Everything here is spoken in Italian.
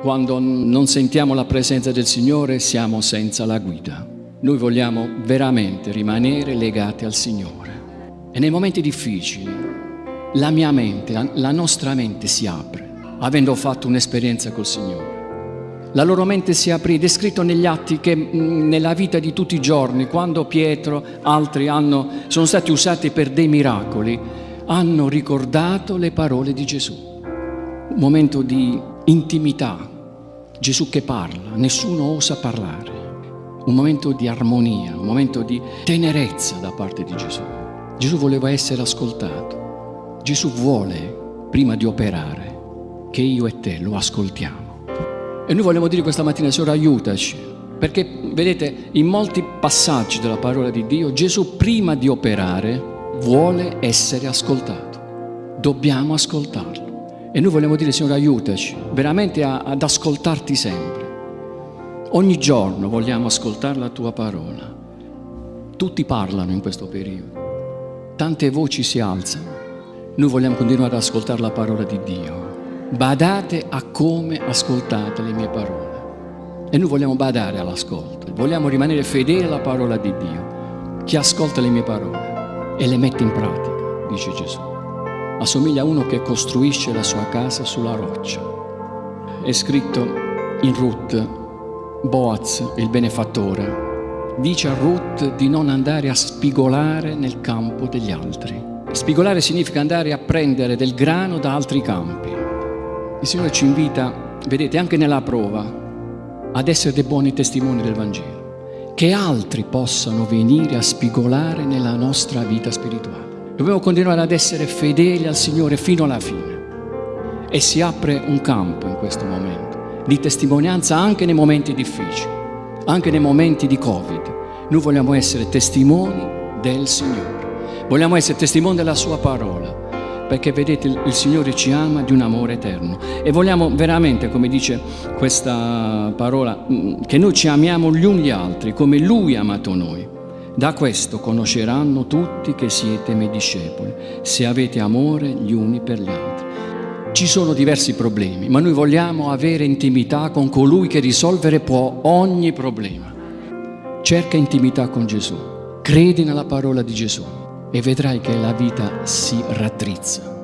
quando non sentiamo la presenza del Signore siamo senza la guida. Noi vogliamo veramente rimanere legati al Signore. E nei momenti difficili la mia mente, la nostra mente si apre, avendo fatto un'esperienza col Signore. La loro mente si aprì, descritto negli atti che nella vita di tutti i giorni, quando Pietro, altri hanno, sono stati usati per dei miracoli, hanno ricordato le parole di Gesù. Un momento di intimità, Gesù che parla, nessuno osa parlare. Un momento di armonia, un momento di tenerezza da parte di Gesù. Gesù voleva essere ascoltato. Gesù vuole, prima di operare, che io e te lo ascoltiamo. E noi vogliamo dire questa mattina, Signore, aiutaci, perché vedete, in molti passaggi della parola di Dio, Gesù prima di operare vuole essere ascoltato. Dobbiamo ascoltarlo. E noi vogliamo dire, Signore, aiutaci veramente a, ad ascoltarti sempre. Ogni giorno vogliamo ascoltare la tua parola. Tutti parlano in questo periodo. Tante voci si alzano. Noi vogliamo continuare ad ascoltare la parola di Dio badate a come ascoltate le mie parole. E noi vogliamo badare all'ascolto, vogliamo rimanere fedeli alla parola di Dio. Chi ascolta le mie parole e le mette in pratica, dice Gesù, assomiglia a uno che costruisce la sua casa sulla roccia. È scritto in Ruth, Boaz, il benefattore, dice a Ruth di non andare a spigolare nel campo degli altri. Spigolare significa andare a prendere del grano da altri campi. Il Signore ci invita, vedete, anche nella prova, ad essere dei buoni testimoni del Vangelo, che altri possano venire a spigolare nella nostra vita spirituale. Dobbiamo continuare ad essere fedeli al Signore fino alla fine. E si apre un campo in questo momento di testimonianza anche nei momenti difficili, anche nei momenti di Covid. Noi vogliamo essere testimoni del Signore, vogliamo essere testimoni della Sua parola perché vedete il Signore ci ama di un amore eterno e vogliamo veramente, come dice questa parola, mm, che noi ci amiamo gli uni gli altri come Lui ha amato noi. Da questo conosceranno tutti che siete miei discepoli, se avete amore gli uni per gli altri. Ci sono diversi problemi, ma noi vogliamo avere intimità con colui che risolvere può ogni problema. Cerca intimità con Gesù, credi nella parola di Gesù e vedrai che la vita si raddrizza.